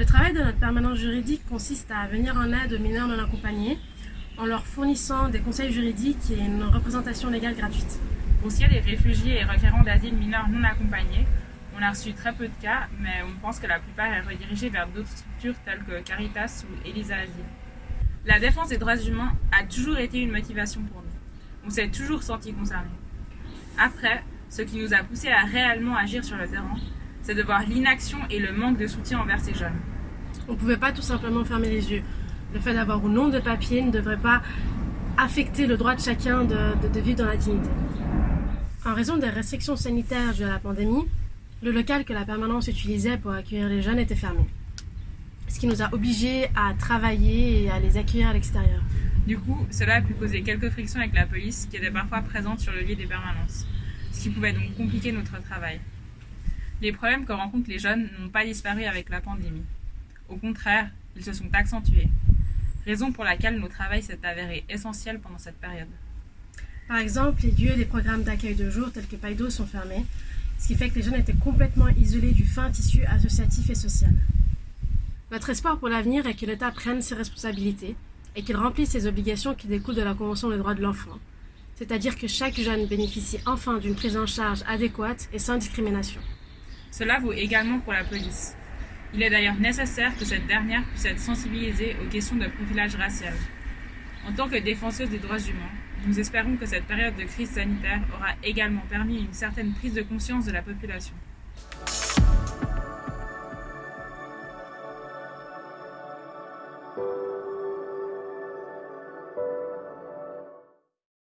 Le travail de notre permanence juridique consiste à venir en aide aux mineurs non accompagnés en leur fournissant des conseils juridiques et une représentation légale gratuite. Pour ce qui est des réfugiés et requérants d'asile mineurs non accompagnés, on a reçu très peu de cas, mais on pense que la plupart est redirigée vers d'autres structures telles que Caritas ou Elisa Asile. La défense des droits humains a toujours été une motivation pour nous. On s'est toujours senti concernés. Après, ce qui nous a poussé à réellement agir sur le terrain, c'est de voir l'inaction et le manque de soutien envers ces jeunes. On ne pouvait pas tout simplement fermer les yeux. Le fait d'avoir ou non de papier ne devrait pas affecter le droit de chacun de, de, de vivre dans la dignité. En raison des restrictions sanitaires dues à la pandémie, le local que la permanence utilisait pour accueillir les jeunes était fermé. Ce qui nous a obligés à travailler et à les accueillir à l'extérieur. Du coup, cela a pu poser quelques frictions avec la police qui était parfois présente sur le lieu des permanences, ce qui pouvait donc compliquer notre travail. Les problèmes que rencontrent les jeunes n'ont pas disparu avec la pandémie. Au contraire, ils se sont accentués, raison pour laquelle notre travail s'est avéré essentiel pendant cette période. Par exemple, les lieux et les programmes d'accueil de jour tels que Paido sont fermés, ce qui fait que les jeunes étaient complètement isolés du fin tissu associatif et social. Notre espoir pour l'avenir est que l'État prenne ses responsabilités et qu'il remplisse ses obligations qui découlent de la Convention des droits de l'enfant, c'est-à-dire que chaque jeune bénéficie enfin d'une prise en charge adéquate et sans discrimination. Cela vaut également pour la police. Il est d'ailleurs nécessaire que cette dernière puisse être sensibilisée aux questions de profilage racial. En tant que défenseuse des droits humains, nous espérons que cette période de crise sanitaire aura également permis une certaine prise de conscience de la population.